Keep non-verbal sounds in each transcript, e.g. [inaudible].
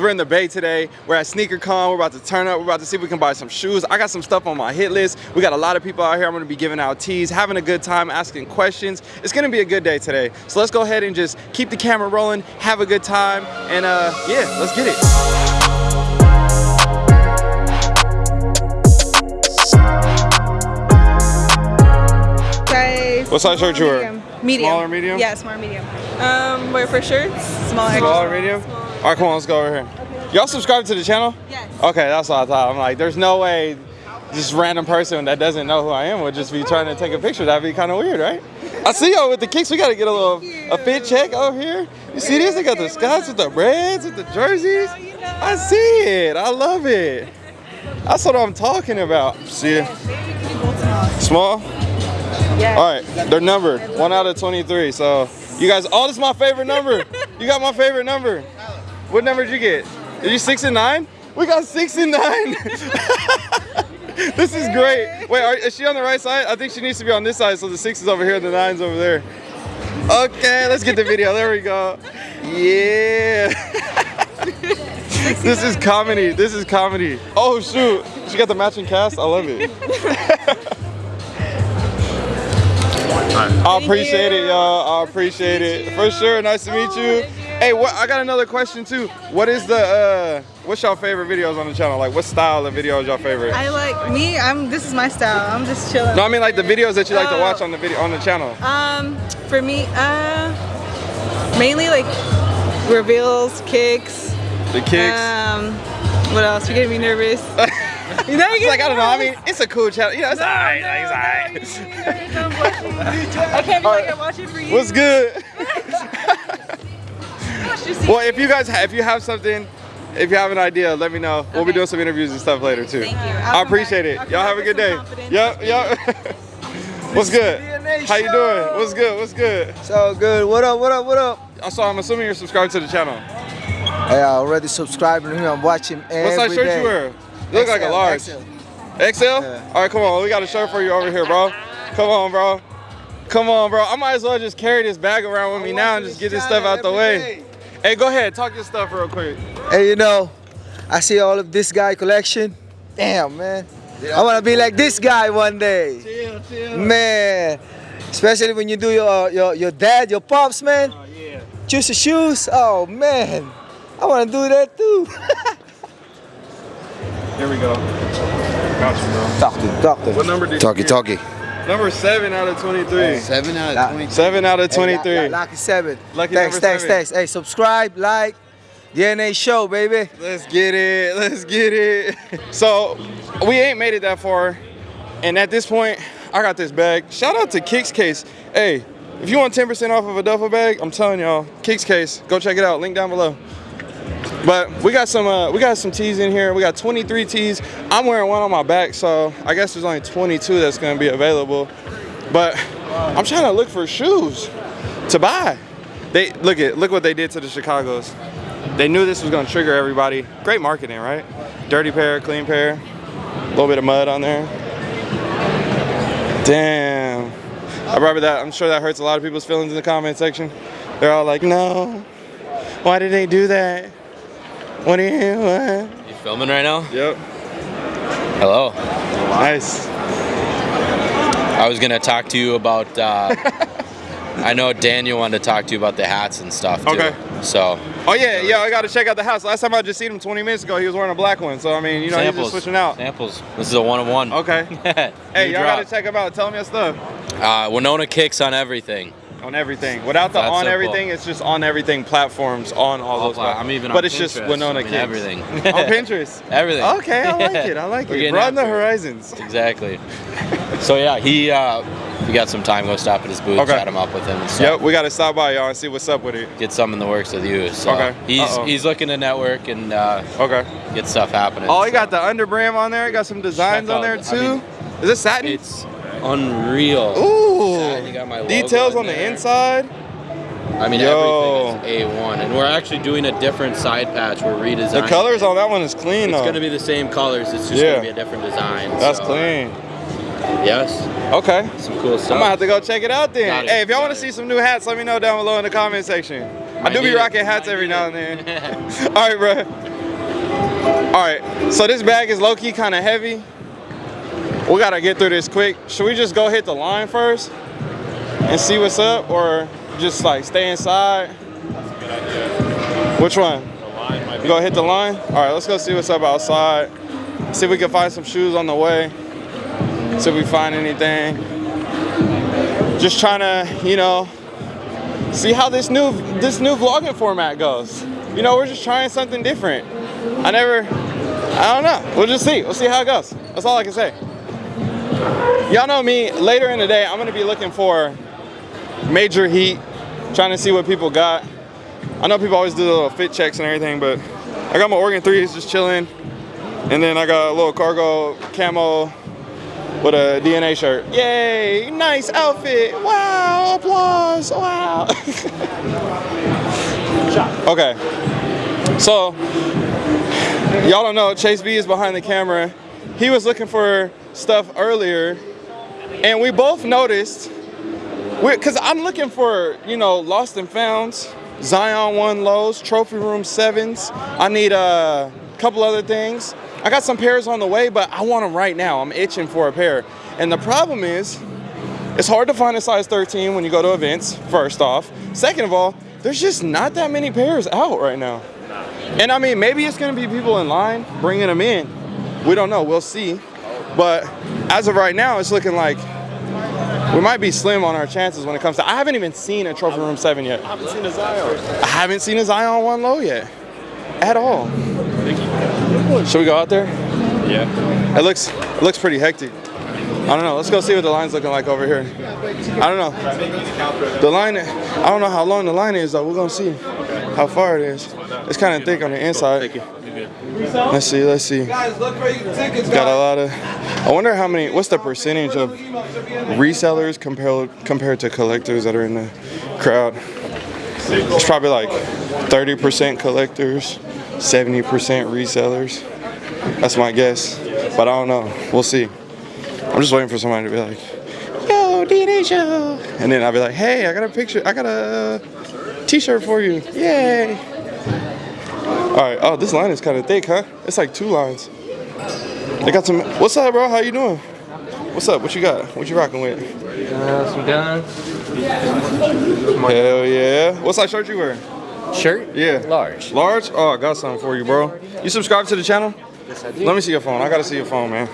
We're in the Bay today. We're at SneakerCon. We're about to turn up. We're about to see if we can buy some shoes. I got some stuff on my hit list. We got a lot of people out here. I'm going to be giving out teas, having a good time, asking questions. It's going to be a good day today. So let's go ahead and just keep the camera rolling, have a good time, and uh, yeah, let's get it. What size shirt you wear? Medium. Medium. Small medium? Yeah, small or medium. Um, wait for shirts. Small. Small or extra. medium? Small. All right, come on, let's go over here. Y'all subscribe to the channel? Yes. Okay, that's what I thought. I'm like, there's no way this random person that doesn't know who I am would just be trying to take a picture. That'd be kind of weird, right? I see y'all with the kicks. We gotta get a little a fit check over here. You see this? They got the Scots with the Reds, with the jerseys. I see it. I love it. That's what I'm talking about. See it? Small? Yeah. All right, they're numbered. One out of 23. So you guys, oh, this is my favorite number. You got my favorite number. What number did you get? Did you six and nine? We got six and nine. [laughs] this is great. Wait, are, is she on the right side? I think she needs to be on this side. So the six is over here, and the nine's over there. Okay, let's get the video. There we go. Yeah. [laughs] this is comedy. This is comedy. Oh shoot, she got the matching cast. I love it. [laughs] I appreciate it, y'all. I appreciate it for sure. Nice to meet you. Hey, what? I got another question too. What is the uh, what's your favorite videos on the channel? Like, what style of video is your favorite? I like me. I'm. This is my style. I'm just chilling. No, I mean like the videos that you like to Oh. watch on the video on the channel. Um, for me, uh, mainly like reveals, kicks. The kicks. Um, what else? You're getting me nervous. [laughs] You know, It's like I don't know. I mean, it's a cool channel. You know, it's alright. like, it's alright. I can't be like I watch it for you. What's good? [laughs] [laughs] Watch your seat. Well, if you guys, if you have something, if you have an idea, let me know. We'll be doing some interviews and stuff later too. Thank you. I I'll come appreciate back. it. Y'all have a good day. confidence. Yep, yep. [laughs] What's good? How you doing? What's good? What's good? So good. What up? What up? What up? So I'm assuming you're subscribed to the channel. Hey, I already subscribed to him. I'm watching every What size shirt day. you wear? You look like a XL, large. XL. XL? Yeah. All right, come on. We got a shirt for you over here, bro. Come on, bro. Come on, bro. I might as well just carry this bag around with me I'm now and just get this stuff out the way. day. Hey, go ahead. Talk your stuff real quick. Hey, you know, I see all of this guy collection. Damn, man. I want to be like this guy one day. Chill, chill. Man, especially when you do your your, your dad, your pops, man. Oh, yeah. Choose your shoes. Oh, man. I want to do that too. [laughs] Here we go. Got you, bro. talk to, talk to. What number did Talkie you get? talkie. Number seven out of 23. Seven out of twenty. Seven out of 23. Hey, lucky seven. Lucky thanks, number thanks, seven. thanks. Hey, subscribe, like, DNA show, baby. Let's get it. Let's get it. [laughs] So we ain't made it that far. And at this point, I got this bag. Shout out to Kicks Case. Hey, if you want 10% off of a duffel bag, I'm telling y'all, Kicks Case, go check it out. Link down below. But we got some uh, we got some tees in here. We got 23 tees. I'm wearing one on my back, so I guess there's only 22 that's gonna be available. But I'm trying to look for shoes to buy. They look at look what they did to the Chicago's. They knew this was gonna trigger everybody. Great marketing, right? Dirty pair, clean pair, a little bit of mud on there. Damn. I remember that. I'm sure that hurts a lot of people's feelings in the comment section. They're all like, no. Why did they do that? What are you what? You filming right now? Yep. Hello. Nice. I was gonna talk to you about. Uh, [laughs] I know Daniel wanted to talk to you about the hats and stuff too. Okay. So Oh yeah, yeah, I gotta check out the house. Last time I just seen him 20 minutes ago, he was wearing a black one. So I mean, you know, he's just switching out. Samples. This is a one on one. Okay. [laughs] Hey, y'all gotta check him out. Tell him your stuff. Uh, Winona kicks on everything. On everything. Without the That on simple. everything, it's just on everything platforms on all All those platforms. I'm even But on it's just Pinterest. Winona I mean, Kicks. everything. [laughs] on Pinterest. [laughs] Everything. Okay, I like it. I [laughs] like We're it. Broaden the horizons. Exactly. So yeah, he. Uh, we got some time. Go stop at his booth, Okay. chat him up with him, and stuff. Yep, we gotta stop by y'all and see what's up with it. Get some in the works with you. So Okay. he's Uh-oh. he's looking to network and uh, Okay. get stuff happening. Oh, he So got the underbrim on there. He got some designs Check on there too. I mean, Is this satin? It's unreal. Ooh. You got my Details on the inside. I mean, Yo. everything is A1, and we're actually doing a different side patch. We're redesigning. The colors on that one is clean though. It's going to be the same colors. It's just Yeah. going to be a different design. That's so, clean. Yes, Okay. some cool stuff. I'm gonna have to go check it out then. It. Hey, if y'all want to see some new hats, let me know down below in the comment section. I do be rocking hats every now and then. [laughs] [laughs] All right, bro. All right, so this bag is low-key kind of heavy. We gotta get through this quick. Should we just go hit the line first and see what's up, or just like stay inside? Which one? Go hit the line? All right, let's go see what's up outside. See if we can find some shoes on the way. See if we find anything. Just trying to, you know, see how this new this new vlogging format goes. You know, we're just trying something different. I never, I don't know. We'll just see. We'll see how it goes. That's all I can say. Y'all know me. Later in the day, I'm gonna be looking for major heat, trying to see what people got. I know people always do little fit checks and everything, but I got my Oregon 3s just chilling. And then I got a little cargo camo with a DNA shirt. Yay, nice outfit. Wow, applause, wow. [laughs] okay, so y'all don't know, Chase B is behind the camera. He was looking for stuff earlier and we both noticed, because I'm looking for, you know, lost and founds, Zion 1 lows, trophy room 7s. I need a couple other things. I got some pairs on the way, but I want them right now. I'm itching for a pair. And the problem is, it's hard to find a size 13 when you go to events, first off. Second of all, there's just not that many pairs out right now. And I mean, maybe it's gonna be people in line bringing them in. We don't know, we'll see. But as of right now, it's looking like we might be slim on our chances when it comes to. I haven't even seen a trophy room seven yet. I haven't seen a Zion. I haven't seen a Zion one low yet, at all. Should we go out there? Yeah. It looks it looks pretty hectic. I don't know. Let's go see what the line's looking like over here. I don't know. The line, I don't know how long the line is though. We're gonna see how far it is. It's kind of thick on the inside. Let's see. Let's see. Got a lot of. I wonder how many. What's the percentage of resellers compared compared to collectors that are in the crowd? It's probably like 30% collectors, 70% resellers. That's my guess, but I don't know. We'll see. I'm just waiting for somebody to be like, "Yo, DNA show," and then I'll be like, "Hey, I got a picture. I got a T-shirt for you. Yay!" All right. Oh, this line is kind of thick, huh? It's like two lines. They got some. What's up, bro? How you doing? What's up? What you got? What you rocking with? Uh, some guns. Hell yeah. What size shirt you wearing? Shirt? Yeah. Large. Large? Oh, I got something for you, bro. You subscribe to the channel? Yes, I do. Let me see your phone. I gotta see your phone, man.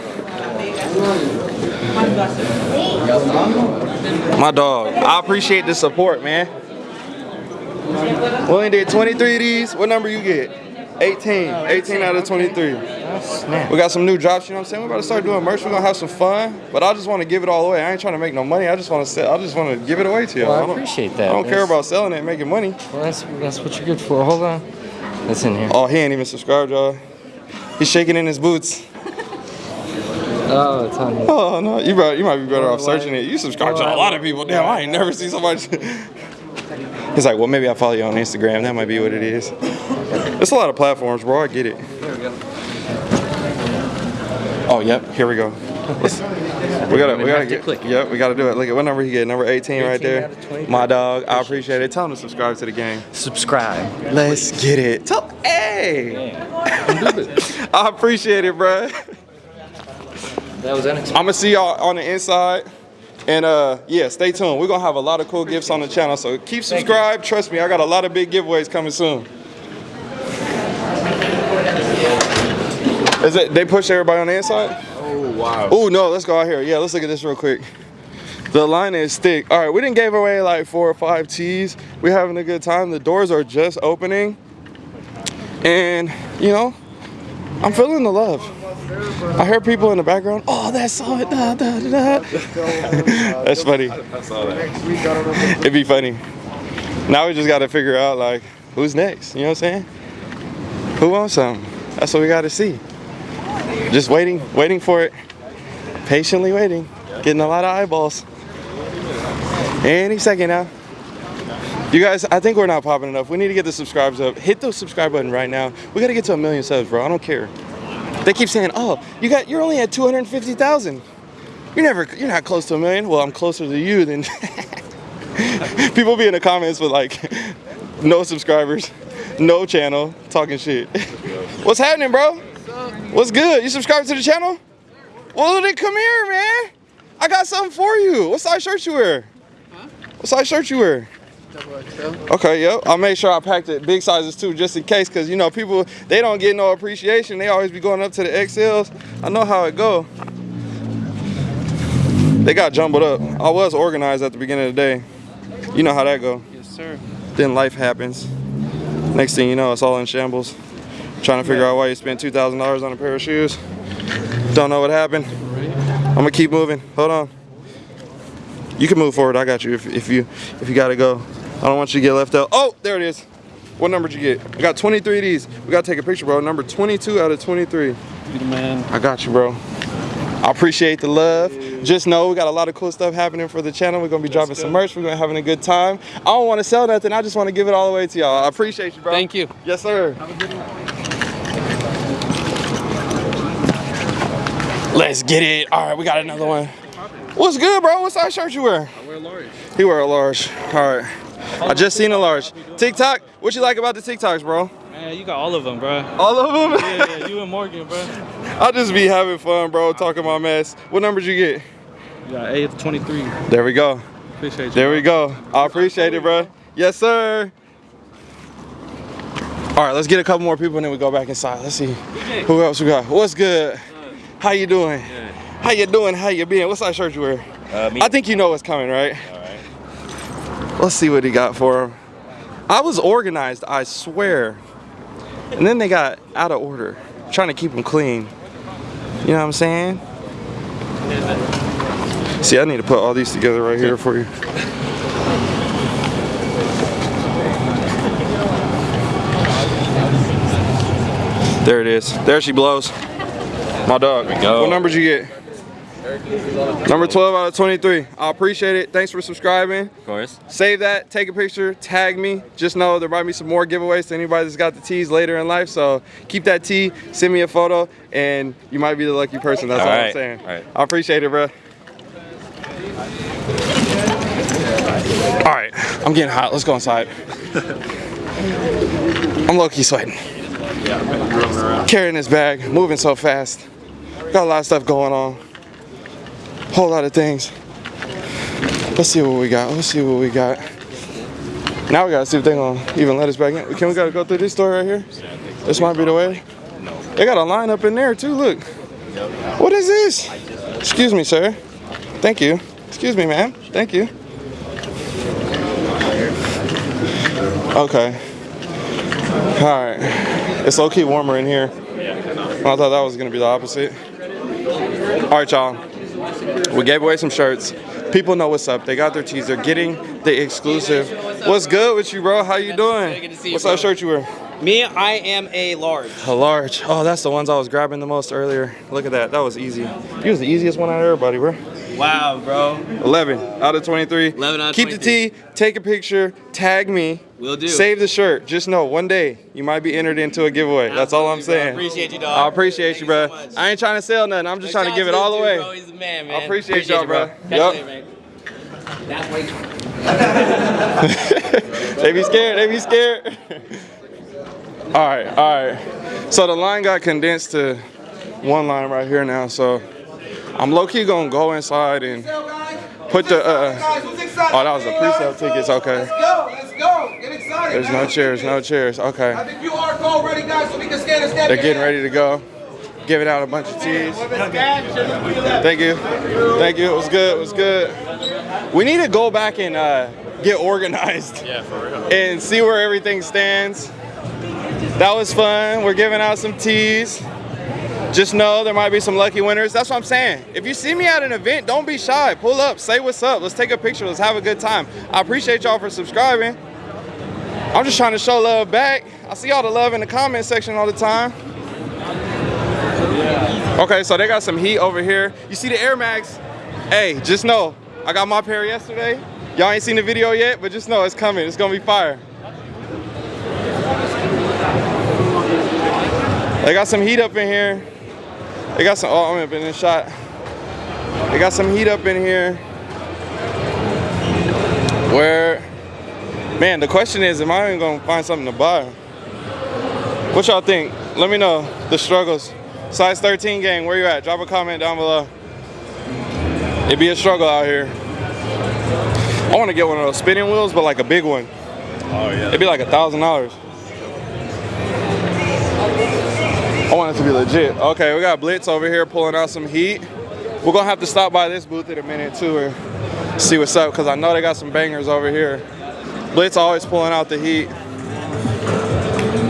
My dog. I appreciate the support, man. We only did 23 of these. What number you get? 18. 18 out of 23. We got some new drops, you know what I'm saying? We're about to start doing merch. We're gonna have some fun. But I just want to give it all away. I ain't trying to make no money. I just want to sell. I just want to give it away to you. Well, I don't- appreciate that. I don't care about selling it and making money. Well, that's, that's what you're good for. Hold on. That's in here. Oh, he ain't even subscribed, y'all. He's shaking in his boots. Oh, it's on here. Oh no, you better, you might be better Oh, off searching why- it. You subscribe to a lot of people. Damn, I ain't never seen so much. [laughs] He's like, well, maybe I follow you on Instagram. That might be what it is. It's a lot of platforms, bro. I get it. Oh, yep. Here we go. Let's- we gotta, we gotta to get. click. Yep, we gotta do it. Look at what number he get. Number 18, right there. out of 23. My dog. I appreciate it. Tell him to subscribe to the game. Subscribe. Let's get it. Tell, hey. [laughs] I appreciate it, bro. That was unexpected. I'm gonna see y'all on the inside. And uh, yeah, stay tuned. We're gonna have a lot of cool gifts on the channel. So keep subscribed. Trust me, I got a lot of big giveaways coming soon. Is it they push everybody on the inside? Oh wow. Oh no, let's go out here. Yeah, let's look at this real quick. The line is thick. All right, we didn't give away like four or five tees. We're having a good time. The doors are just opening. And you know, I'm feeling the love. I hear people in the background. Oh, that's so da, da, da, da. [laughs] That's funny. It'd be funny. Now we just got to figure out like who's next. You know what I'm saying? Who wants something? That's what we got to see. Just waiting, waiting for it. Patiently waiting. Getting a lot of eyeballs. Any second now. You guys, I think we're not popping enough. We need to get the subscribers up. Hit the subscribe button right now. We got to get to a million subs, bro. I don't care. They keep saying, "Oh, you got you're only at 250,000. You're never you're not close to a million. Well, I'm closer to you than [laughs] People be in the comments with like [laughs] no subscribers, no channel, talking shit. [laughs] What's happening, bro? What's good? You subscribe to the channel? Well, then come here, man. I got something for you. What size shirt you wear? What size shirt you wear? Okay, yep. I'll make sure I packed it big sizes too, just in case, cause you know people they don't get no appreciation. They always be going up to the XLs. I know how it go. They got jumbled up. I was organized at the beginning of the day. You know how that go. Yes, sir. Then life happens. Next thing you know, it's all in shambles. Trying to figure out why you spent two thousand dollars on a pair of shoes. Don't know what happened. I'm gonna keep moving. Hold on. You can move forward. I got you if, if you if you gotta go. I don't want you to get left out. Oh, there it is. What number did you get? I got 23 of these. We gotta take a picture, bro. Number 22 out of 23. You the man. I got you, bro. I appreciate the love. Just know we got a lot of cool stuff happening for the channel. We're gonna be dropping some merch. We're gonna be having a good time. I don't want to sell nothing. I just want to give it all away to y'all. I appreciate you, bro. Thank you. Yes, sir. Let's get it. All right, we got another one. What's good, bro? What size shirt you wear? I wear large. He wear a large. All right. I just seen a large. TikTok. What you like about the TikToks, bro? Man, you got all of them, bro. All of them. Yeah, yeah, you and Morgan, bro. [laughs] I'll just be having fun, bro. Talking my mess. What number did you get? You got 8 to 23. There we go. Appreciate you. There we go. I appreciate it, bro. Yes, sir. All right, let's get a couple more people and then we go back inside. Let's see who else we got. What's good? How you doing? How you doing? How you been? What size shirt you wear? Uh. I think you know what's coming, right? All right. Let's see what he got for him. I was organized, I swear. And then they got out of order. trying to keep them clean. You know what I'm saying? See, I need to put all these together right here for you. There it is. There she blows. My dog. go. What numbers did you get? Number 12 out of 23. I appreciate it. Thanks for subscribing. Of course. Save that, take a picture, tag me. Just know there might be some more giveaways to anybody that's got the tees later in life. So keep that tee, send me a photo, and you might be the lucky person. That's all, All I'm saying. all right. I appreciate it, bro. All right, I'm getting hot. Let's go inside. [laughs] I'm low key sweating. Carrying this bag, moving so fast. Got a lot of stuff going on. Whole lot of things. Let's see what we got. Let's see what we got. Now we gotta see if they're gonna even let us back in. Can we gotta go through this door right here? This might be the way. They got a line up in there too. Look. What is this? Excuse me, sir. Thank you. Excuse me, ma'am. Thank you. Okay. All right. It's low key warmer in here. I thought that was gonna be the opposite. All right, y'all. We gave away some shirts. People know what's up. They got their tees. They're getting the exclusive. What's good with you, bro? How you doing? Good to see you, What size shirt you wear? Me, I am a large. A large. Oh, that's the ones I was grabbing the most earlier. Look at that. That was easy. You was the easiest one out of everybody, bro. Wow, bro. 11 out of 23. 11 out of Keep 23. the tee, take a picture, tag me. Will do. Save the shirt. Just know one day you might be entered into a giveaway. That's all I'm bro. saying. Appreciate you, dog. I appreciate Thank you, bro. so. I ain't trying to sell nothing. I'm just trying to give it all Dude, away. Bro, he's the man, man. I appreciate y'all, bro. Yup. man. That's way. [laughs] they be scared. They be scared. [laughs] all right, all right. So the line got condensed to one line right here now. So I'm low key gonna go inside and put the. Uh, oh, that was the pre-sale tickets. Okay. Let's go, let's go. Get excited. There's no chairs. No chairs. Okay. I think you are code ready, guys, so we can stand and step They're getting ready to go. Giving out a bunch of teas. Thank you. Thank you. It was good. It was good. We need to go back and uh, get organized. [laughs] Yeah, for real. and see where everything stands. That was fun. We're giving out some teas. Just know there might be some lucky winners. That's what I'm saying. If you see me at an event, don't be shy. Pull up, say what's up. Let's take a picture. Let's have a good time. I appreciate y'all for subscribing. I'm just trying to show love back. I see all the love in the comment section all the time. Okay, so they got some heat over here. You see the Air Max? Hey, just know, I got my pair yesterday. Y'all ain't seen the video yet, but just know it's coming. It's gonna be fire. They got some heat up in here. They got some, oh, I'm in this shot. They got some heat up in here. Where Man, the question is, am I even gonna find something to buy? What y'all think? Let me know the struggles. Size 13 gang, where you at? Drop a comment down below. It'd be a struggle out here. I want to get one of those spinning wheels, but like a big one. Oh yeah. It'd be like a thousand dollars. I want it to be legit. Okay, we got Blitz over here pulling out some heat. We're gonna have to stop by this booth in a minute too and see what's up because I know they got some bangers over here. Blitz always pulling out the heat.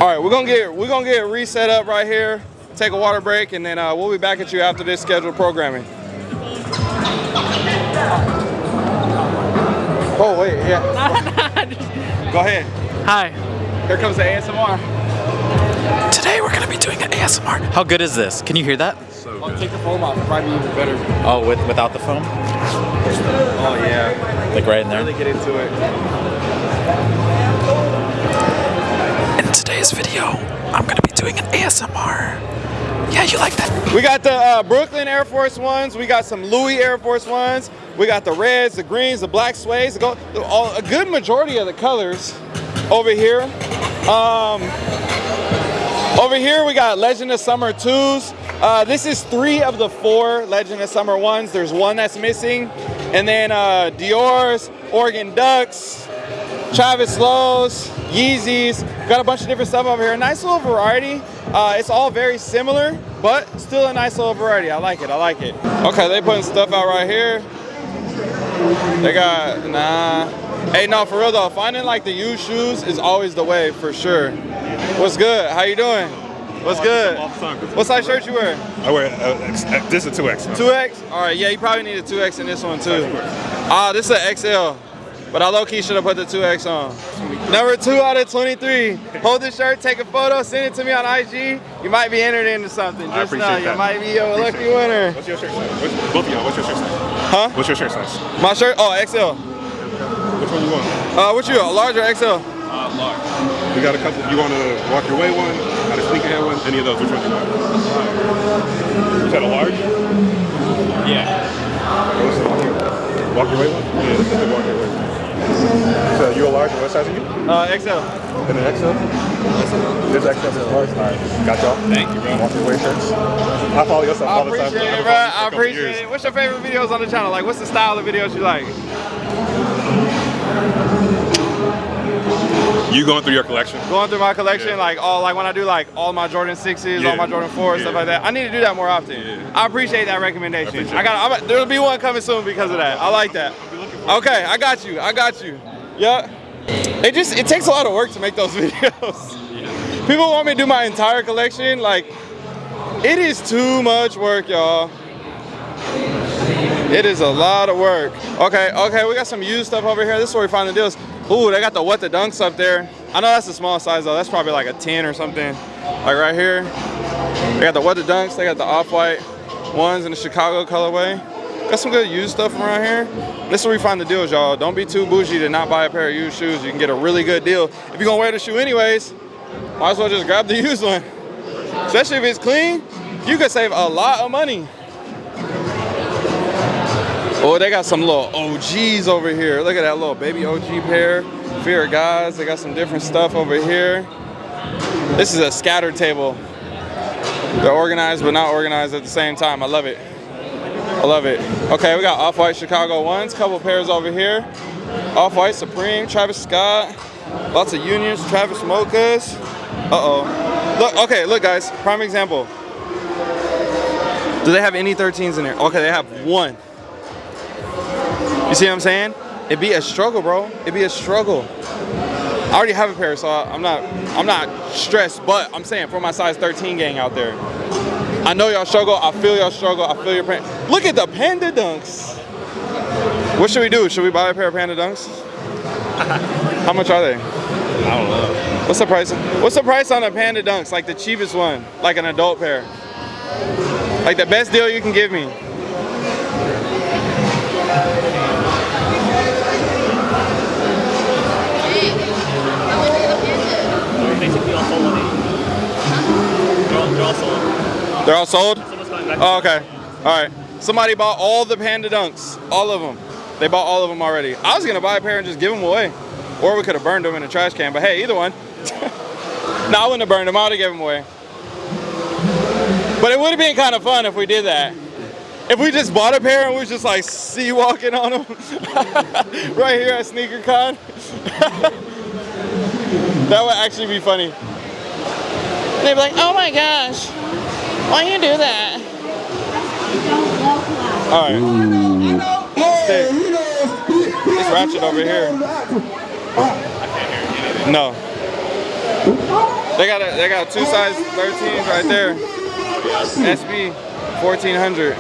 All right, we're gonna get we're gonna get reset up right here. Take a water break and then uh, we'll be back at you after this scheduled programming. Oh wait, yeah. [laughs] Go ahead. Hi. Here comes the ASMR. Today we're gonna be doing an ASMR. How good is this? Can you hear that? Oh, take the foam off. Probably even better. Oh, with without the foam? Oh yeah. Like right in there? Really get into it. In today's video, I'm gonna be doing an ASMR. Yeah, you like that? We got the uh, Brooklyn Air Force Ones. We got some Louis Air Force Ones. We got the reds, the greens, the black suedes. The gold, all, a good majority of the colors over here. Um, over here we got Legend of Summer 2s. Uh, this is three of the four Legend of Summer ones. There's one that's missing. And then uh, Dior's, Oregon Ducks, Travis Lowe's, Yeezys. Got a bunch of different stuff over here. Nice little variety. Uh, it's all very similar, but still a nice little variety. I like it, I like it. Okay, they putting stuff out right here. They got, nah. Hey, no, for real though, finding like the used shoes is always the way for sure. What's good? How you doing? What's good? What size shirt you wear? I wear uh, uh, this is a 2X. 2X? All right, yeah, you probably need a 2X in this one too. Ah, this is an XL. But I low-key should have put the 2X on. Number two out of 23. Hold the shirt, take a photo, send it to me on IG. You might be entered into something. I Just know, appreciate you that. might be a lucky winner. What's your shirt size? What's, both of y'all, what's your shirt size? Huh? What's your shirt size? My shirt? Oh, XL. Which one you want? Uh, what you, a large or XL? Uh, large. We got a couple. You want a walk your way one? Got a sneakerhead one? Any of those? Which one you want? You said a large? Yeah. Walk your way one? Yeah, this is the walk your way one. So you a large what size are you? Uh, XL. And an XL? This XL is large? Alright, got y'all. Thank you, bro. Walk your way shirts. I follow yourself I all the time. appreciate I've it, bro. following you for I appreciate it. What's your favorite videos on the channel? Like, what's the style of videos you like? You going through your collection? Going through my collection, Yeah. like all, like when I do like all my Jordan sixes, all my Jordan fours, stuff like that. I need to do that more often. Yeah. I appreciate that recommendation. I, appreciate got, I'm, there'll be one coming soon because of that. I like that. Okay, I got you. I got you. Yeah. It just it takes a lot of work to make those [laughs] videos. People want me to do my entire collection. Like, it is too much work, y'all. It is a lot of work. Okay, okay, we got some used stuff over here. This is where we find the deals. Ooh, they got the what the dunks up there. I know that's a small size though. That's probably like a 10 or something. Like right here. They got the what the dunks. They got the off-white ones in the Chicago colorway. Got some good used stuff around here. This is where we find the deals, y'all. Don't be too bougie to not buy a pair of used shoes. You can get a really good deal. If you're gonna wear the shoe anyways, might as well just grab the [laughs] used one. Especially if it's clean, you could save a lot of money. Oh, they got some little OGs over here. Look at that little baby OG pair. Fear of Gods. They got some different stuff over here. This is a scatter table. They're organized but not organized at the same time. I love it. I love it. Okay, we got Off-White Chicago ones. Couple pairs over here. Off-White Supreme, Travis Scott. Lots of unions, Travis Mochas. Uh-oh. Look, okay, look guys, prime example. Do they have any 13s in there? Okay, they have one. You see what I'm saying? It'd be a struggle, bro. It'd be a struggle. I already have a pair, so I'm not I'm not stressed, but I'm saying for my size 13 gang out there. I know y'all struggle, I feel y'all struggle, I feel your pain. Look at the panda dunks. What should we do? Should we buy a pair of panda dunks? [laughs] How much are they? I don't know. What's the price? What's the price on a panda dunks? Like the cheapest one, like an adult pair. Like the best deal you can give me. They're all sold? Oh, okay. All right. Somebody bought all the Panda Dunks. All of them. They bought all of them already. I was going to buy a pair and just give them away. or we could have burned them in a trash can. But hey, either one. [laughs] no, I wouldn't have burned them. I would have given them away. But it would have been kind of fun if we did that. If we just bought a pair and we was just like sea walking on them [laughs] right here at Sneaker Con. [laughs] that would actually be funny. They'd be like, "Oh my gosh, why you do that?" All right. Okay. It's ratchet over here. No. They got a, they got two size 13s right there. SB 1400.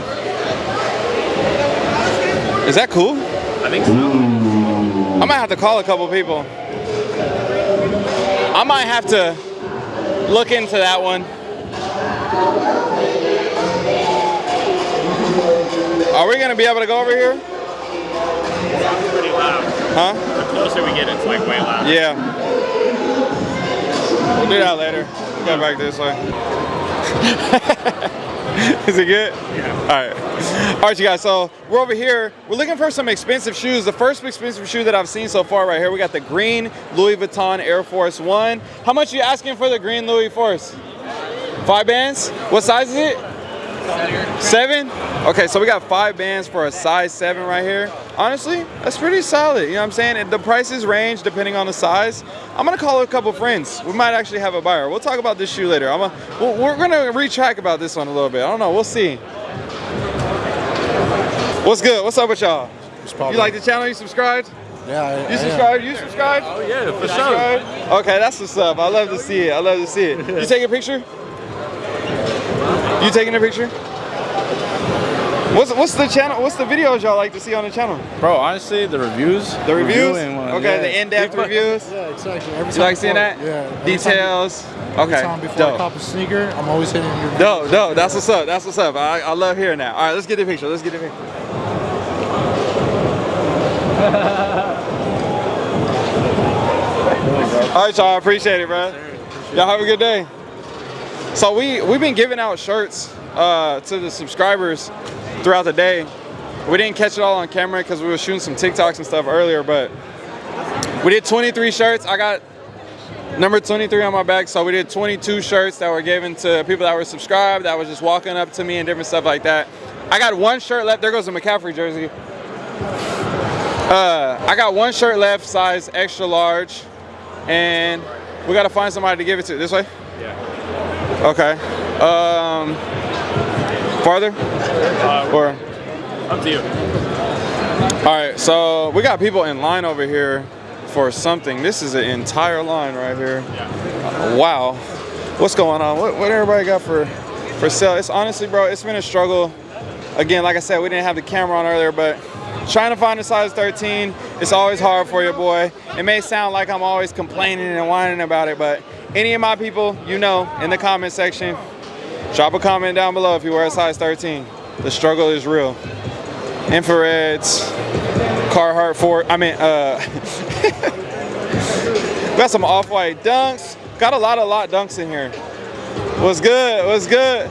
Is that cool? I think so. I might have to call a couple people. I might have to look into that one. Are we gonna be able to go over here? Pretty loud. Huh? The closer we get, it's like way loud. Yeah. We'll do that later. We'll go back this way. [laughs] Is it good? Yeah. All right. All right, you guys. So we're over here. We're looking for some expensive shoes. The first expensive shoe that I've seen so far right here, we got the green Louis Vuitton Air Force One. How much are you asking for the green Louis Force? Five bands? What size is it? Seven? Okay, so we got five bands for a size seven right here. Honestly, that's pretty solid. You know what I'm saying? The prices range depending on the size. I'm gonna call a couple friends. We might actually have a buyer. We'll talk about this shoe later. I'm a, well, we're gonna retrack about this one a little bit. I don't know. We'll see. What's good? What's up with y'all? You like the channel? You subscribed? Yeah, You subscribed? You subscribed? Oh yeah, for sure. Okay, that's what's up. I love to see it. I love to see it. You take a picture? You taking a picture? What's what's the channel? What's the videos y'all like to see on the channel? Bro, honestly, the reviews. The reviews? one, Okay, yeah. the in-depth reviews. Yeah, exactly. Every You time like seeing before- that? Yeah. every time- Details. Every Okay. time before I Dope. cop a sneaker, I'm always hitting your Dope, dope. That's what's up. That's what's up. I, I love hearing that. All right, let's get the picture. Let's get the picture. [laughs] All right, y'all. I appreciate it, bro. Y'all have a good day. So we we've been giving out shirts uh, to the subscribers throughout the day. We didn't catch it all on camera because we were shooting some TikToks and stuff earlier, but we did 23 shirts. I got number 23 on my back. So we did 22 shirts that were given to people that were subscribed, that was just walking up to me and different stuff like that. I got one shirt left. There goes a McCaffrey jersey. Uh, I got one shirt left, size extra large, and we gotta find somebody to give it to. This way? Yeah. Okay. Um, farther? or? Up to you. All right, so we got people in line over here for something. This is an entire line right here. Wow. What's going on? What, what everybody got for for sale? It's honestly, bro, it's been a struggle. Again, like I said, we didn't have the camera on earlier, but trying to find a size 13, it's always hard for you, boy. It may sound like I'm always complaining and whining about it, but any of my people, you know, in the comment section, drop a comment down below if you wear a size 13. The struggle is real. Infrareds, Carhartt Ford. I mean, uh, [laughs] got some off-white dunks. Got a lot of lot dunks in here. What's good? What's good?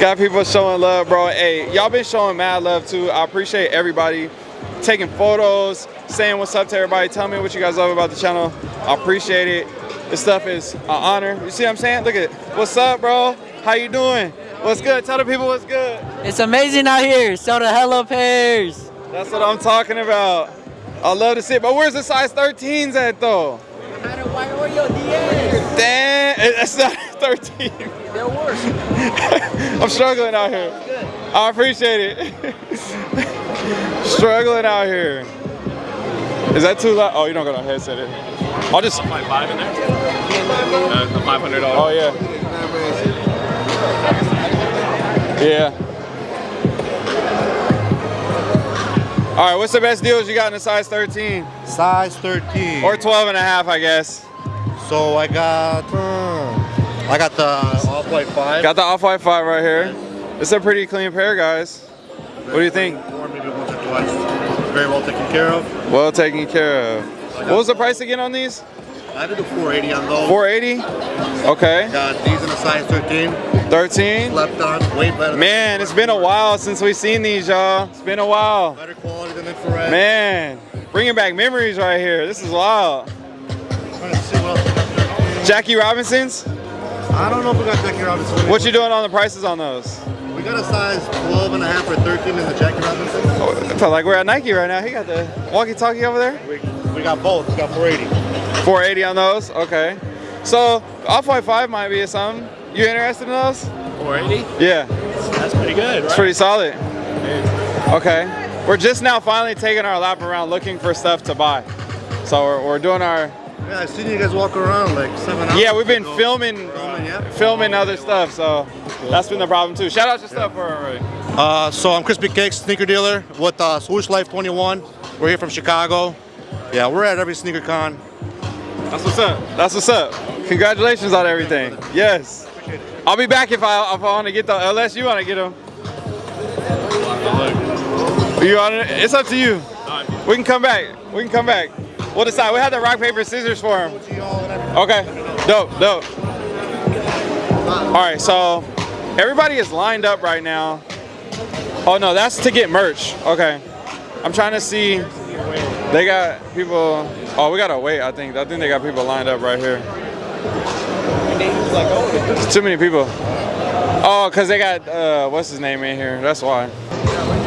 Got people showing love, bro. Hey, y'all been showing mad love too. I appreciate everybody taking photos, saying what's up to everybody, Tell me what you guys love about the channel. I appreciate it. This stuff is an honor. You see what I'm saying? Look at what's up, bro. How you doing? What's good? Tell the people what's good. It's amazing out here. So the hella pairs. That's what I'm talking about. I love to see it, but where's the size 13s at though? Damn, that's not [laughs] 13. They're worse. [laughs] I'm struggling out here. I appreciate it. [laughs] struggling out here. Is that too loud? Oh, you don't got a headset in. I'll just. Five five in there. Uh, the five hundred dollars. Oh yeah. Yeah. All right, what's the best deals you got in a size 13? Size 13. Or 12 and a half, I guess. So I got, uh, I got the off-white five. Got the off-white five right here. It's a pretty clean pair, guys. What do you think? Or maybe once or twice. Very well taken care of. Well taken care of. What was the price again on these? I did a 480 on those. 480? Okay. Got these in a size 13. 13? Slept on, way better. Man, it's been a while since we've seen these, y'all. It's been a while. Better quality than infrared. Man, bringing back memories right here. This is wild. Jackie Robinson's. I don't know if we got Jackie Robinson. What you doing on the prices on those? We got a size 12 and a half or 13 in the Jackie Robinson. Oh, I feel like we're at Nike right now. He got the walkie-talkie over there. We, we got both. We got 480. 480 on those. Okay. So off-white five might be something. You interested in those? 480? Yeah. That's pretty good, It's pretty solid. Okay. We're just now finally taking our lap around looking for stuff to buy. So we're, we're doing our. Yeah, I've seen you guys walk around like seven hours. Yeah, we've been ago. filming, Filming, yeah. filming other stuff. So that's been the problem too. Shout out your stuff for already. Uh, so I'm Crispy Cakes sneaker dealer with uh, Swoosh Life 21. We're here from Chicago. Yeah, we're at every sneaker con. That's what's up. That's what's up. Congratulations on everything. Yes. I'll be back if I if I want to get them. Unless you want to get them. You want it? It's up to you. We can come back. We can come back. We'll decide. We have the rock paper scissors for him. Okay. Dope. Dope. All right. So everybody is lined up right now. Oh no, that's to get merch. Okay. I'm trying to see. They got people. Oh, we gotta wait. I think. I think they got people lined up right here. It's too many people. Oh, cause they got uh, what's his name in here. That's why.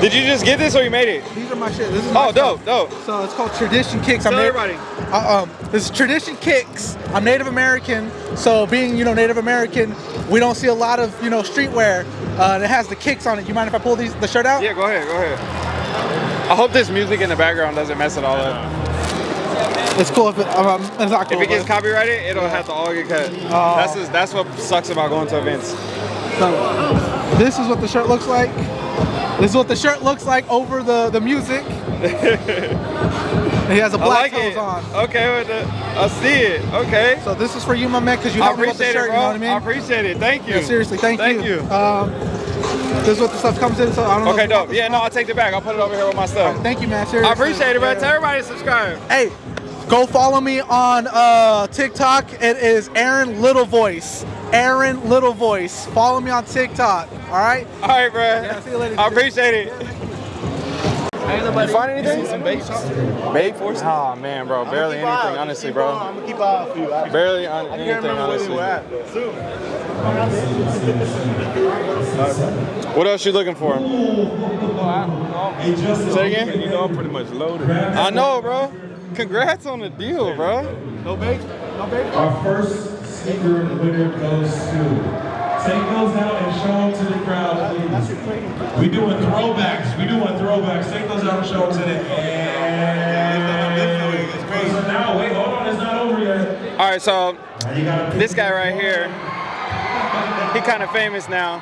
Did you just get this or you made it? These are my shit. This is Oh, dope, dope. So it's called Tradition Kicks. I'm everybody. Uh, um, this is Tradition Kicks. I'm Native American, so being you know Native American, we don't see a lot of you know streetwear uh, that has the kicks on it. You mind if I pull these the shirt out? Yeah, go ahead, go ahead. I hope this music in the background doesn't mess it all up. It's cool if it, um, it's not cool. If it gets copyrighted, it'll have to all get cut. Oh. That's just, that's what sucks about going to events. So, this is what the shirt looks like. This is what the shirt looks like over the the music. he has a [laughs] black like it. on. Okay, with the, I see it. Okay. So this is for you, my man, because you helped me with the appreciate shirt. it, You know what I mean? I appreciate it. Thank you. Yeah, seriously, thank, Thank you. you. Um, this is what the stuff comes in. So I don't know. Okay, you want dope. Yeah, no. I'll take it back. I'll put it over here with my stuff. Thank you, man. Seriously. I appreciate it, bro. Yeah. Tell everybody to subscribe. Hey, go follow me on uh, TikTok. It is Aaron Little Voice. Aaron Little Voice. Follow me on TikTok. All right. All right, bro. Yeah, see you later. I appreciate it. [laughs] You find anything? Some Bapes. Bape force? Oh man, bro, barely anything, honestly, bro. I'm gonna keep out for you. I, Barely on I can't anything, remember where they honestly. were at. Soon. What else you looking for? Say again? You know I'm pretty much loaded. I know, bro. Congrats on the deal, bro. No bait? No bait? Our first sneaker winner goes to. Take those out and show them to the crowd, please. We doing throwbacks. We doing throwbacks. Take those out and show them to the. And so now, wait, hold on, it's not over yet. All right, so this guy right here, he [laughs] kind of famous now.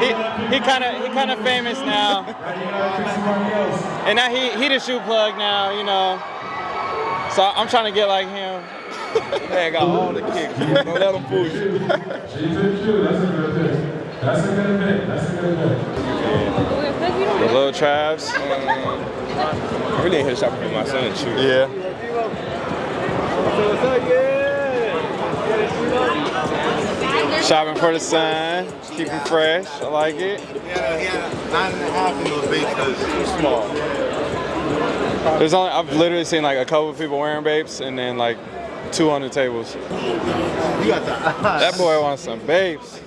He he kind of he kind of famous now, and now he he the shoe plug now, you know. So I'm trying to get like him. [laughs] Man, got all the kicks. Don't let them fool you. She's a true. That's a good pick. That's a good pick. That's a good pick. The little Travs. I really ain't here shopping for my son, shoot. Yeah. Shopping for the sun, keep him fresh. I like it. Yeah, he had nine and a half in those baits because too small. There's only I've literally seen like a couple of people wearing Bapes and then like two on the tables. You got that. That boy wants some Bapes.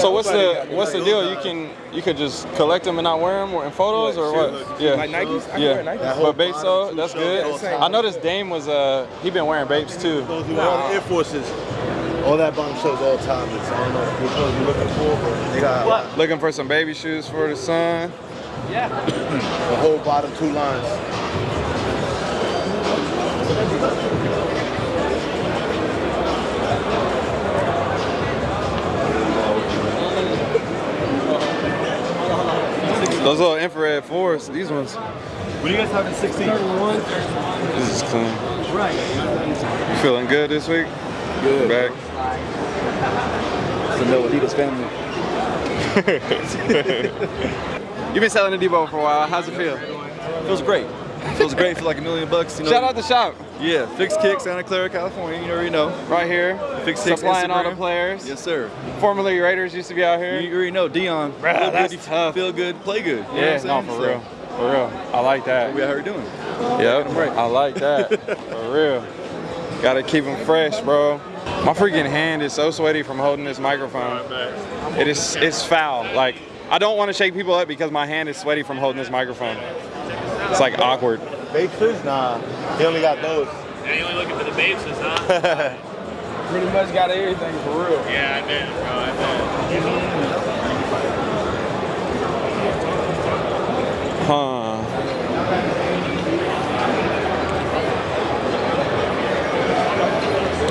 So what's the what's the deal? You can you could just collect them and not wear them in photos or what? Yeah. Like Nikes? I Yeah. Nikes. But Bapes though, that's good. I noticed Dame was uh he been wearing babes too. Those who wear Air Forces, all that bottom shows all the time. It's, I don't know which ones you're looking for, but they got Looking for some baby shoes for the son. Yeah. [coughs] The whole bottom two lines. Those little infrared fours, these ones. What do you guys have in 16? This is clean. Right. You feeling good this week? Good. Back. It's the Meloditas family. [laughs] You've been selling the Debo for a while. How's it feel? Feels great. Feels great. for like a million bucks. You know. Shout out the shop. Yeah, Fix Kick, Santa Clara, California. You already know. Right here. Fix Kick, Supplying all the players. Yes, sir. Formerly Raiders used to be out here. You already know Dion. Bruh, Feel that's good, tough. Feel good, play good. You yeah, no, for saying? real. For real. I like that. We out here doing. Yep. I like that. [laughs] For real. Gotta keep them fresh, bro. My freaking hand is so sweaty from holding this microphone. It is it's foul. Like I don't want to shake people up because my hand is sweaty from holding this microphone. It's like awkward. Bapes? Nah. He only got those. Yeah, you only looking for the Bapes, huh? [laughs] Pretty much got everything for real. yeah, I bet, bro. I bet. Huh.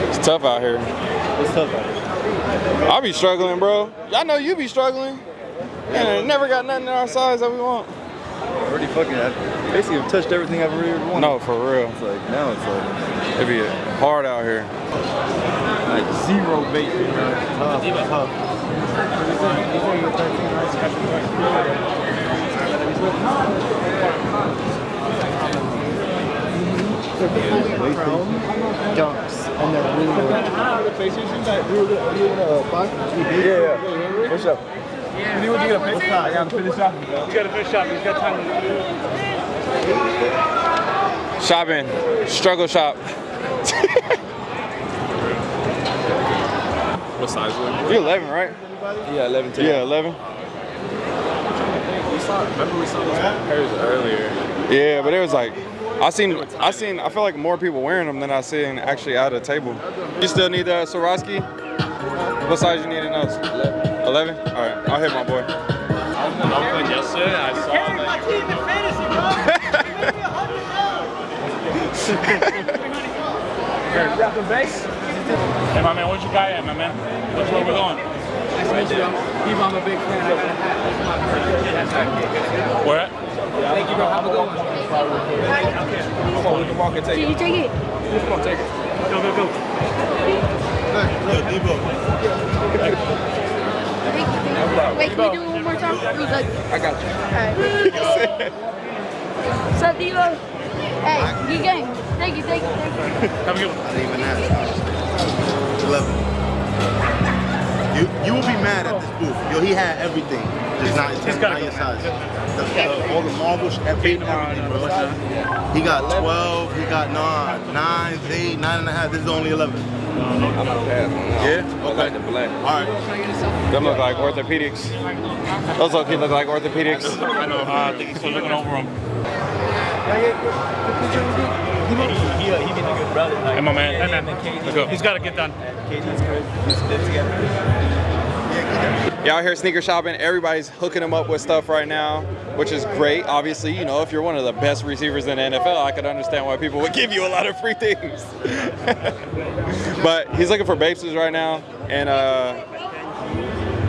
It's tough out here. It's tough out here. I'll be struggling, bro. Y'all know you be struggling. And never got nothing in our size that we want. Already fucking, I basically have touched everything I've ever wanted. No, for real. It's like, now it's like, It'd be hard out here. like zero Bape. Tough, tough. Jumps and they're really Yeah, yeah. What's up? You need to get a picture? I gotta finish up. You gotta finish up. He's got time. Shopping. Struggle shop. What size are You're 11, right? Yeah, 11 10. Yeah, 11. We saw, remember we saw those pairs earlier. Yeah, but it was like, I seen, I seen, I feel like more people wearing them than I seen actually at a table. You still need the Swarovski? What size you need in those? 11. 11? All right, I'll hit my boy. I was yesterday. I saw that Hey, my man, where's your guy at, my man? Which way we're going? Nice to meet you. People, I'm a big fan. I got a hat. Where at? Thank you, bro. Have a good one. Come on, we can walk and take Can it. you take it? Come on, take it. Go, go, go. Wait, can we do it one more time? It was like, I got you. alright. [laughs] What's up, Deebo? Hey, good game. Thank you, thank you, thank you. [laughs] Have a good I didn't even ask. 11. You, you will be mad at this booth. Yo, he had everything. Just not, it's He's not gotta your size. The, the, all the marbles, everything, everything, bro. He got 12, he got nah, 9, 8, 9 and a half. This is only 11. I'm gonna pass on that. Yeah? I like the black. All right. Them look like orthopedics. Those low key look like orthopedics. I know. Uh, I think he's still looking over him. Hey, my man. Hey, man. Let's go. He's got to get done. Y'all here sneaker shopping. Everybody's hooking them up with stuff right now, which is great. Obviously, you know, if you're one of the best receivers in the NFL, I could understand why people would give you a lot of free things. [laughs] but he's looking for Bapes right now. And uh,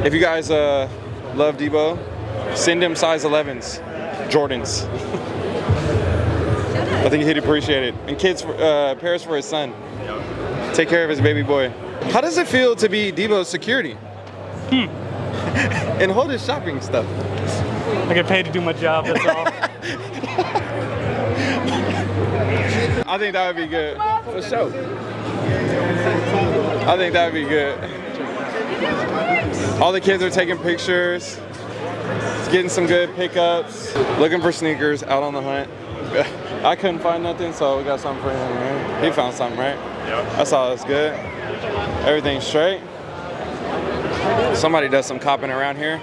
if you guys uh, love Deebo, send him size 11s, Jordans. [laughs] I think he'd appreciate it. And kids, for, uh, pairs for his son. Take care of his baby boy. How does it feel to be Deebo's security? [laughs] and hold his shopping stuff. I get paid to do my job, that's all. [laughs] I think that would be good. For sure. I think that would be good. All the kids are taking pictures, getting some good pickups, looking for sneakers, out on the hunt. [laughs] I couldn't find nothing, so we got something for him, right? He found something, right? Yep. That's all that's good. Everything's straight. Somebody does some copping around here.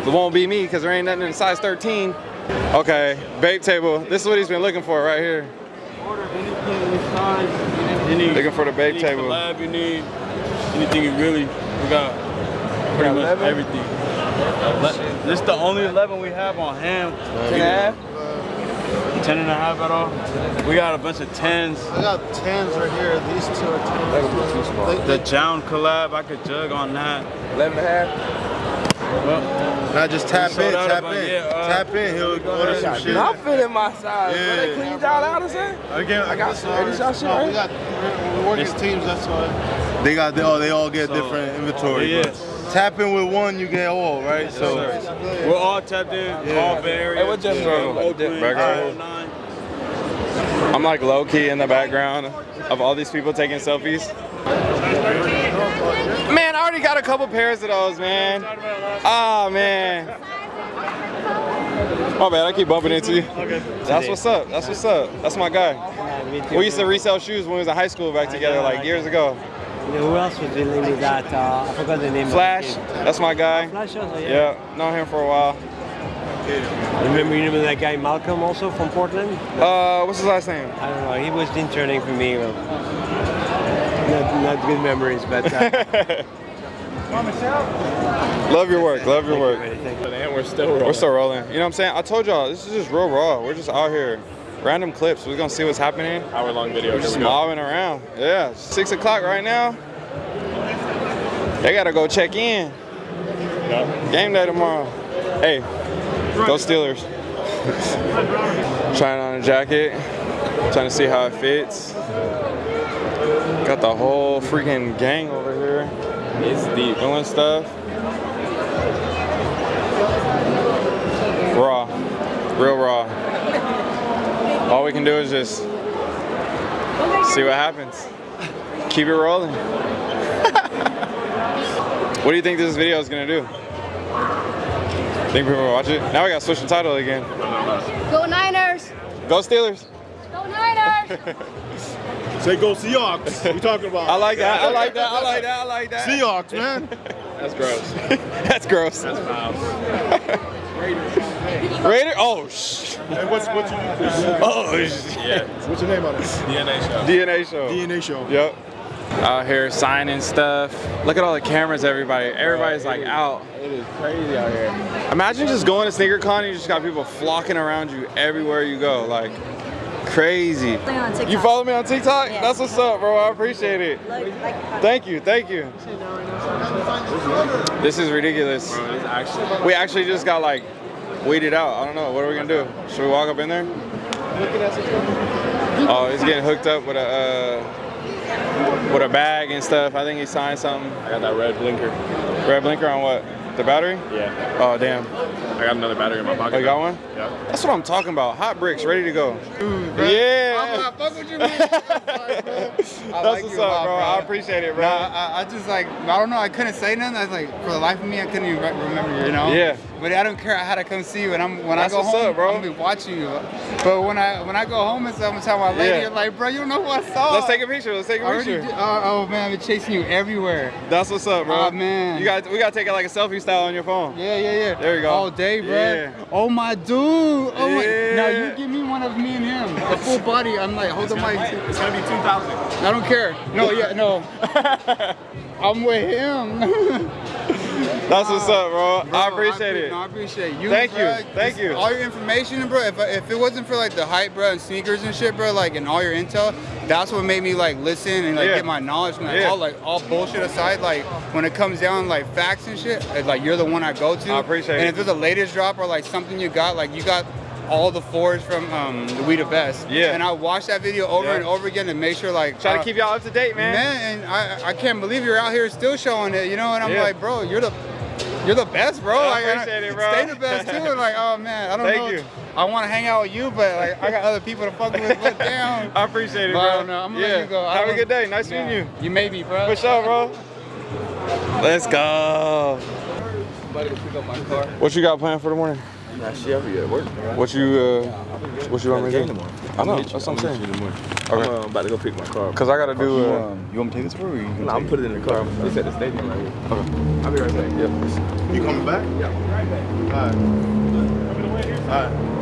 It won't be me because there ain't nothing in size 13. Okay, Bape table. This is what he's been looking for right here. You need, Looking for the bake you table. collab, you need anything you really, we got pretty much everything. This is the only 11 we have on hand. 10 and a half? 10 and a half at all. We got a bunch of 10s. I got 10s right here. These two are 10s. Too small. The Jown collab, I could jug on that. 11 and a half. Well, Now just tap in, tap in. yeah, uh, tap in, he'll order some shit. I'm feeling my size. Yeah. Yeah. They cleaned y'all out or something? Again, I got some. sorry. This y'all shit, No, right? we got, we're, we're working teams, that's why. They got, oh, they all get So, different inventory. yeah. But Tap in with one, you get all, right? So, we're all tapped in, all Bay Area. Hey, what Jeff from Grove? Oakland, Burger. 09. I'm like low key in the background of all these people taking selfies. Man, I already got a couple pairs of those, man. Ah, man. My bad, I keep bumping into you. That's what's up. That's what's up. That's my guy. We used to resell shoes when we was in high school back together, like years ago. Who else was dealing with that? Uh, I forgot the name. Flash, Of the that's my guy. Flash also, yeah. Yeah, known him for a while. Remember, you remember that guy Malcolm also from Portland? Uh, what's his last name? I don't know. He was interning for me. Well, not, not good memories, but. Uh, [laughs] Love your work. Love your work. And we're still rolling. We're still rolling. You know what I'm saying? I told y'all this is just real raw. We're just out here, random clips. We're gonna see what's happening. Hour long video. We're just we mobbing around. Yeah, six o'clock right now. They gotta go check in. Game day tomorrow. Hey, go Steelers. [laughs] Trying on a jacket, trying to see how it fits. Got the whole freaking gang over here. It's deep. Doing stuff. Raw. Real raw. All we can do is just see what happens. Keep it rolling. [laughs] what do you think this video is gonna do? Think people will watch it? Now we gotta switch the title again. Go Niners! Go Steelers. Go Niners! [laughs] Say go Seahawks. We talking about? I like that. I like that. I like that. I like that. Seahawks, man. That's gross. [laughs] That's gross. That's foul. Raider. Oh shh. And what's what's your Oh Yeah. What's your name on it? DNA show. DNA show. DNA show. Yep. Out here signing stuff. Look at all the cameras, everybody. Everybody's like out. It is crazy out here. Imagine just going to sneaker con and you just got people flocking around you everywhere you go. Like crazy. You follow me on TikTok? Yeah. That's what's up, bro. I appreciate it. Thank you, thank you. This is ridiculous. Bro, it's actually. We actually just got like weeded out. I don't know. What are we gonna do? Should we walk up in there? Oh, he's getting hooked up with a uh, with a bag and stuff. I think he signed something. I got that red blinker. Red blinker on what? The battery? Yeah. Oh damn. I got another battery in my pocket. Oh, you got one? Yeah. That's what I'm talking about. Hot bricks, ready to go. Yeah. I'm not fuck with you, man. [laughs] That's like what's up, lot, bro. bro. I appreciate it, bro. Nah, I, I just like I don't know. I couldn't say nothing. I was like, for the life of me, I couldn't even remember you. You know? Yeah. But I don't care. I had to come see you, and I'm when That's I go what's home, up, bro. I'm gonna be watching you. But when I when I go home and stuff, I'm gonna tell my lady, Yeah. you're like, bro, you don't know who I saw. Let's take a picture. Let's take a picture. did- oh, oh, man, I've been chasing you everywhere. That's what's up, bro. Oh, man. You got we gotta take it like a selfie style on your phone. Yeah, yeah, yeah. There you go. All day, bro. Yeah. Oh my dude. Oh my. Now you give me one of me and him, the full body. I'm like, hold the mic. It's gonna be 2,000. I don't care. No, yeah, no. [laughs] I'm with him. [laughs] That's what's up, bro. Bro, I appreciate appre- it. No, I appreciate you. Thank bro. you. Thank you. All your information, bro. If, if it wasn't for like the hype, bro, and sneakers and shit, bro, like and all your intel, that's what made me like listen and like Yeah. get my knowledge. Like, Yeah. all like all bullshit aside, like when it comes down like facts and shit, like you're the one I go to. I appreciate it. And it. if there's a latest drop or like something you got, like you got. All the fours from um, the We the Best. Yeah. And I watched that video over Yeah. and over again to make sure, like, Try uh, to keep y'all up to date, man. Man, and I, I can't believe you're out here still showing it, you know. And I'm Yeah. like, bro, you're the you're the best, bro. I like, appreciate it, bro. Stay the best too. And like, oh man, I don't Thank know. you. I want to hang out with you, but like, I got other people to fuck with. But [laughs] damn. I appreciate it, But bro. I don't know. I'm gonna yeah. let you go. I Have a good day. Nice Yeah. meeting you. You may be, bro. For sure, bro. Let's go. About to go pick up my car. What you got planned for the morning? Nah, shit, I'll be at work. What you uh, what you want me to do? tomorrow. I know. I'll meet you. That's what I'm saying. you in. Okay. I'm uh, about to go pick my car. up. Cause I gotta do. You, Uh, um, you want me to take this for you? you nah, I'm put it in the car. It's at the stadium right here. okay. I'll be right back. Yep. You coming back? Yeah. Right back. All right. All right.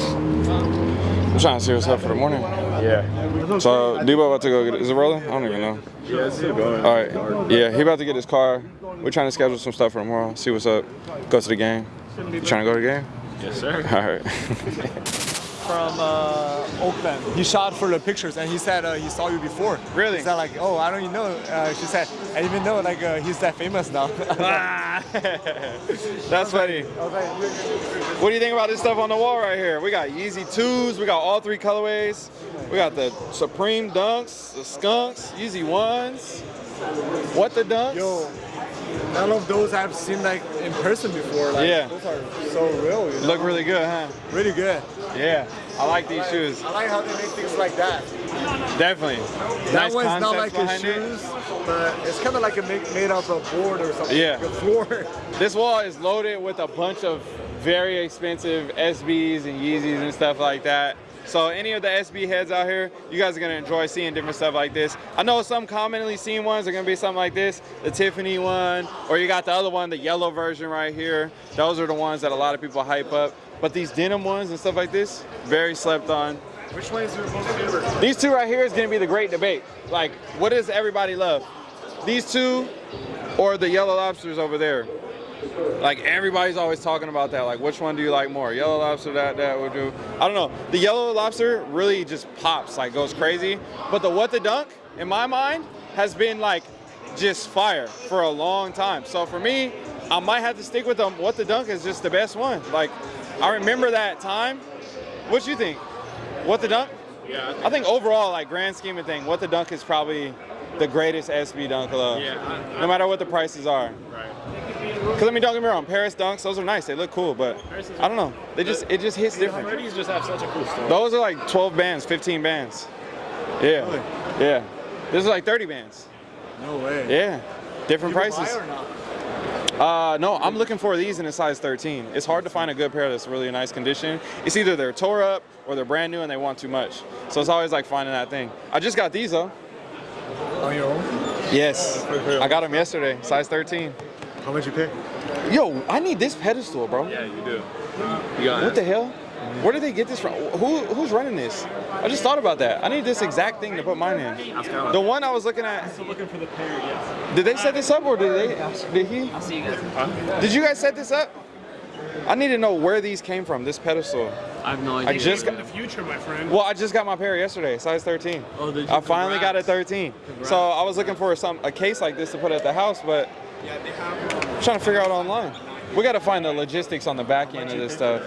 I'm trying to see what's up for the morning. Yeah. So Deebo about to go get it. Is it rolling? I don't even know. Yeah, it's still going. All right. Yeah, he about to get his car. We're trying to schedule some stuff for tomorrow. See what's up. Go to the game. You trying to go to the game? Yes, sir. All right. [laughs] from uh, Oakland. He shot for the pictures and he said uh, he saw you before. Really? He said like, oh, I don't even know. Uh, she said, I even know like uh, he's that famous now. [laughs] [laughs] That's funny. What do you think about this stuff on the wall right here? We got Yeezy 2s, we got all three colorways. We got the Supreme Dunks, the Skunks, Yeezy 1s. What the Dunks? Yo, none of those I've seen like in person before. Like, Yeah. Those are so real. You know? Look really good, huh? really good. Yeah, I like these shoes. I like how they make things like that. Definitely. That nice one's not like a behind it. shoes, but it's kind of like a make, made of a board or something. Yeah. Like a floor. This wall is loaded with a bunch of very expensive SBs and Yeezys and stuff like that. So any of the SB heads out here, you guys are gonna enjoy seeing different stuff like this. I know some commonly seen ones are gonna be something like this, the Tiffany one, or you got the other one, the yellow version right here. Those are the ones that a lot of people hype up. But these denim ones and stuff like this, very slept on. Which one is your most favorite? These two right here is gonna be the great debate. Like, what does everybody love? These two or the yellow lobsters over there? Like everybody's always talking about that. Like, which one do you like more? Yellow lobster, that, that would do. I don't know. The yellow lobster really just pops, like goes crazy. But the what the dunk, in my mind, has been like just fire for a long time. So for me, I might have to stick with them. What the dunk is just the best one. Like, I remember that time. What you think? What the dunk? Yeah. I think overall, like grand scheme of thing, what the dunk is probably the greatest SB dunk of. Yeah, I- I- no matter what the prices are. Right. Cause I mean, don't get me wrong, Paris dunks, those are nice. They look cool, but I don't know. They just it just hits different. Freddy's just have such a cool story. Those are like 12 bands, 15 bands. Yeah. Yeah. This is like 30 bands. No way. Yeah. Different prices. buy or not? Uh, no, I'm looking for these in a size 13. It's hard to find a good pair that's really in nice condition. It's either they're tore up or they're brand new and they want too much. So it's always like finding that thing. I just got these though. On your own? Yes. I got them yesterday, size 13. How much you pay? Yo, I need this pedestal, bro. Yeah, you do. You got What the hell? Where did they get this from? Who who's running this? I just thought about that. I need this exact thing to put mine in. The one I was looking at. Still looking for the pair, yes. Did they set this up or did they? Did he? I'll see you guys. Did you guys set this up? I need to know where these came from. This pedestal. I have no I idea. just In got. the future, my friend. Well, I just got my pair yesterday, size 13. Oh, did you? I finally got a Congrats. 13. So I was looking for some a case like this to put at the house, but I'm trying to figure out online. We got to find the logistics on the back end of this stuff.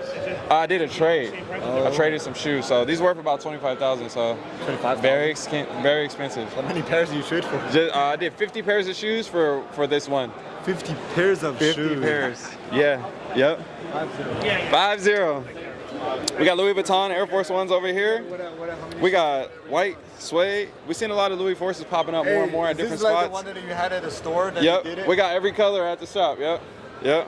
I did a trade. I traded some shoes, so these worth about 25,000. So 25,000? very ex- very expensive. How many pairs do you trade for? Just, uh, I did 50 pairs of shoes for for this one. 50 pairs of 50 shoes. pairs. Yeah. Yep. Five zero. We got Louis Vuitton Air Force Ones over here. We got white suede. We've seen a lot of Louis Forces popping up more and more at this different is like spots. the one that you had at the store that you did Yep, we got every color at the shop. Yep, yep.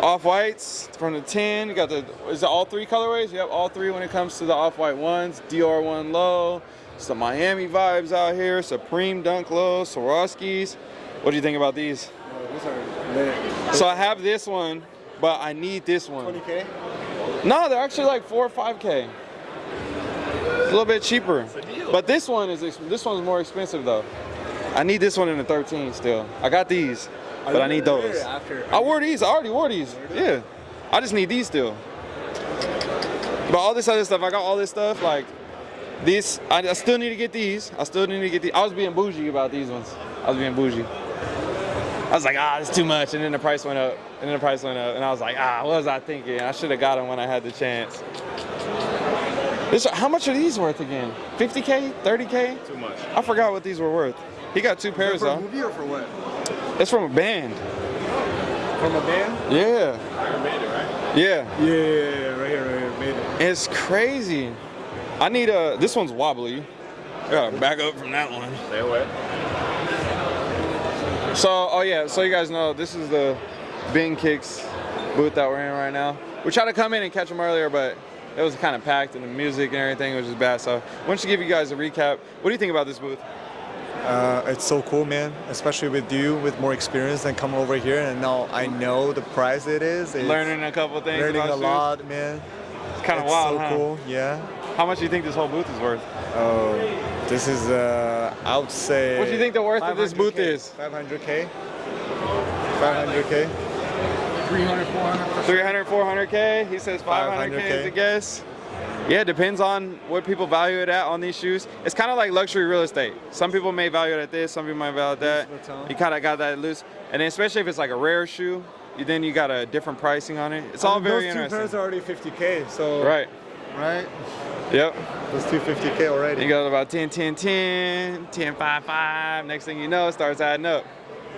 Off whites from the 10. You got the, is it all three colorways? Yep, all three when it comes to the off white ones. Dior one low. Some Miami vibes out here. Supreme Dunk low. Swarovskis. What do you think about these? Oh, these are lit. So I have this one, but I need this one. 20K? No, they're actually like four or five K. A little bit cheaper. But this one is this one's more expensive though. I need this one in the 13 still. I got these, Are but I need those. after- I wore these. I already wore these. Yeah. I just need these still. But all this other stuff, I got all this stuff like these. I, I still need to get these. I still need to get these. I was being bougie about these ones. I was being bougie. I was like, ah, it's too much, and then the price went up, and then the price went up, and I was like, ah, what was I thinking? I should have got them when I had the chance. This, how much are these worth again? 50k, 30k? Too much. I forgot what these were worth. He got two pairs For a though. movie or for what? It's from a band. From a band? Yeah. Iron Maiden, right? Yeah. Yeah, yeah, yeah, right here, right here, made it. It's crazy. I need a. This one's wobbly. I gotta back up from that one. Stay away. So, oh yeah, so you guys know this is the Bing Kicks booth that we're in right now. We tried to come in and catch them earlier, but it was kind of packed and the music and everything was just bad. So, why don't you give you guys a recap? What do you think about this booth? Uh, it's so cool, man. Especially with you, with more experience than coming over here, and now I know the price it is. It's Learning a couple things. learning a shoes. lot, man. It's kind of It's wild, so huh? cool. Yeah. How much do you think this whole booth is worth? Oh, this is uh, I would say. What do you think the worth of this booth is? 500k. 500k. 300, 400. 300, 400k. He says 500k is a guess. Yeah, it depends on what people value it at on these shoes. It's kind of like luxury real estate. Some people may value it at this, some people might value it at that. You kind of got that loose. And then especially if it's like a rare shoe, you- then you got a different pricing on it. It's all I mean, very those interesting. two pairs are already 50k. So. Right. Right. Yep. Those two 50k already. You got about 10, 10, 10, 10, 5, 5. Next thing you know, it starts adding up.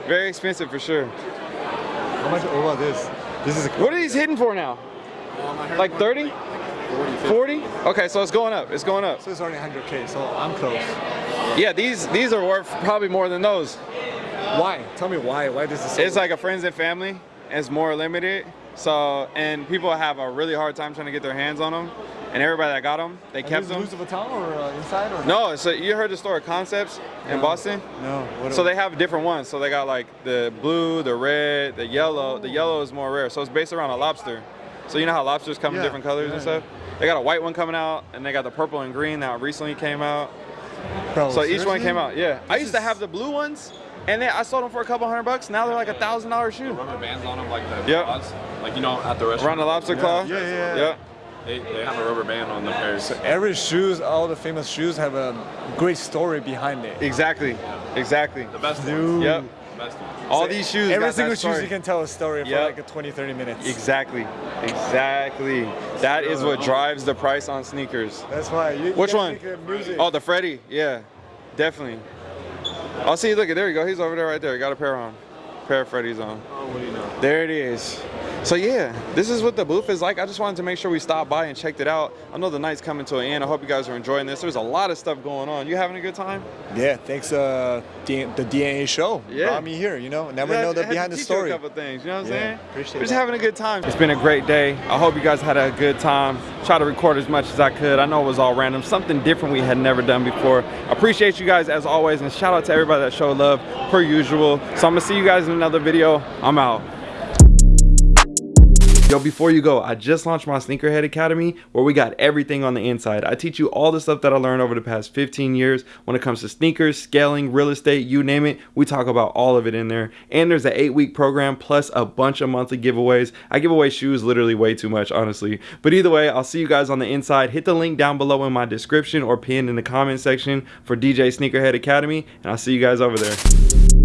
Very expensive for sure. How much? What about this? This is. What are these hitting for now? Like 30? 40? Okay, so it's going up. It's going up. So it's already 100k. So I'm close. Yeah, these these are worth probably more than those. Why? Tell me why. Why does this? It's like a friends and family, It's more limited. So and people have a really hard time trying to get their hands on them. And everybody that got them, they kept them. Louis Vuitton or uh, inside or No, so you heard the store Concepts in No. Boston? No. What So they have different ones. So they got like the blue, the red, the yellow. The yellow is more rare. So it's based around a lobster. So you know how lobsters come in different colors and yeah, stuff? They got a white one coming out and they got the purple and green that recently came out. Bro, so each one came out. Yeah. I used to have the blue ones and then I sold them for a couple hundred bucks. Now they're like a thousand dollar shoe. Rubber bands on them like the Yep. claws. Like you know at the restaurant. Around the lobster claw? Yeah, yeah, yeah. Yep. They, they have a rubber band on the pairs. So every shoes, all the famous shoes have a great story behind it. Exactly. Exactly. The best Dude. ones. Yep. Best ones. All So these shoes. Every got single that shoes you can tell a story for like a 20, 30 minutes. Exactly. Exactly. That is what drives the price on sneakers. That's why. You, you Which gotta one? think of Music. Oh, the Freddy. Yeah, definitely. I'll see. Look, at it there you go. He's over there right there. Got a pair on. Pair of Freddy's on. Oh, what do you know? There it is. So yeah, this is what the booth is like. I just wanted to make sure we stopped by and checked it out. I know the night's coming to an end. I hope you guys are enjoying this. There's a lot of stuff going on. You having a good time? Yeah, thanks uh, D- the DNA show. Yeah. Brought me here, you know. Never Yeah, know the behind the story. A couple things, you know what I'm Yeah, saying? appreciate it. We're just that. having a good time. It's been a great day. I hope you guys had a good time. Try to record as much as I could. I know it was all random, something different we had never done before. Appreciate you guys as always, and shout out to everybody that showed love per usual. So I'm gonna see you guys in another video. I'm out. Yo, before you go, I just launched my Sneakerhead Academy where we got everything on the inside. I teach you all the stuff that I learned over the past 15 years when it comes to sneakers, scaling, real estate, you name it. We talk about all of it in there. And there's an eight week program plus a bunch of monthly giveaways. I give away shoes literally way too much, honestly. But either way, I'll see you guys on the inside. Hit the link down below in my description or pinned in the comment section for DJ Sneakerhead Academy, and I'll see you guys over there.